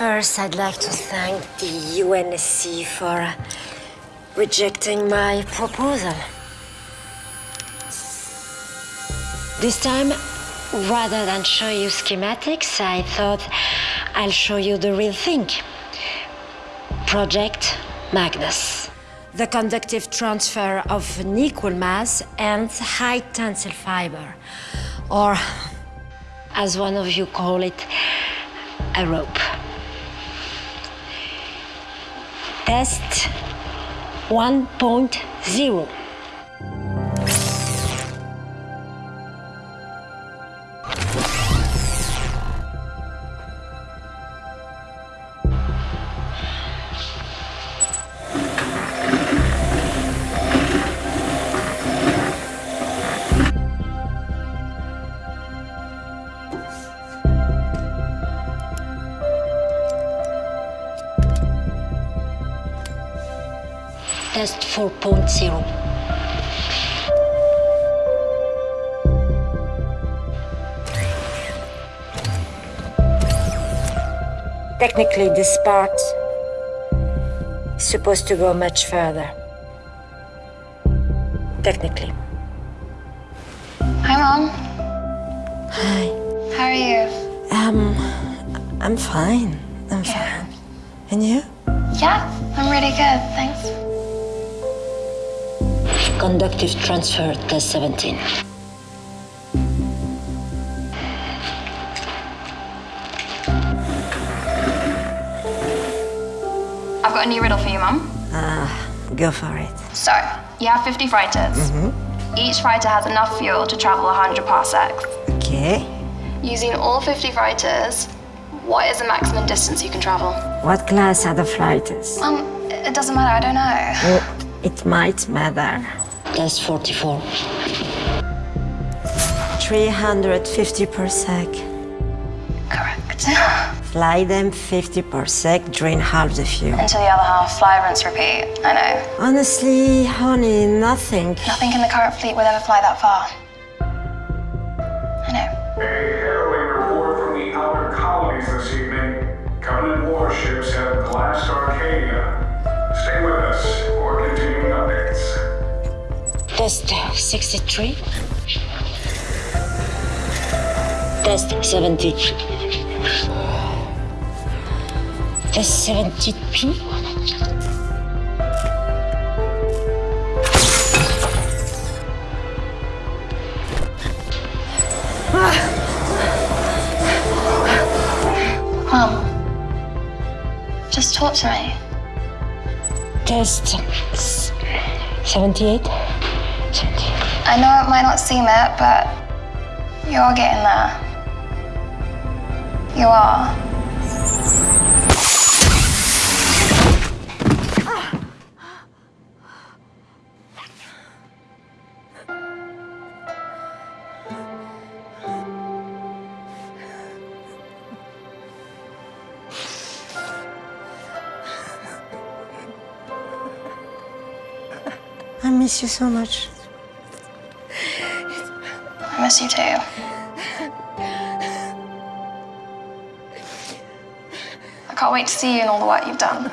First, I'd like to thank the UNSC for rejecting my proposal. This time, rather than show you schematics, I thought I'll show you the real thing. Project Magnus. The conductive transfer of an equal mass and high tensile fiber, or as one of you call it, a rope. Test 1.0. Test 4.0. Technically, this part is supposed to go much further. Technically. Hi, Mom. Hi. How are you? Um, I'm fine. I'm fine. And you? Yeah, I'm really good, thanks. Conductive transfer test 17. I've got a new riddle for you, Mum. Ah, Go for it. So, you have 50 fighters. Each fighter has enough fuel to travel 100 parsecs. Okay. Using all 50 fighters, what is the maximum distance you can travel? What class are the fighters? Um, it doesn't matter, I don't know. It might matter. Test 44. 350 parsecs. Correct. Fly them 50 parsecs, drain half the fuel. Until the other half, fly, rinse, repeat. I know. Honestly, honey, nothing. Nothing in the current fleet will ever fly that far. I know. A harrowing report from the outer colonies this evening. Covenant warships have glassed Arcadia. Test 63. Test 70. Test 72. Mum, just talk to me. Test 78. 78. I know it might not seem it, but you're getting there. You are. I miss you so much. I miss you too. I can't wait to see you and all the work you've done.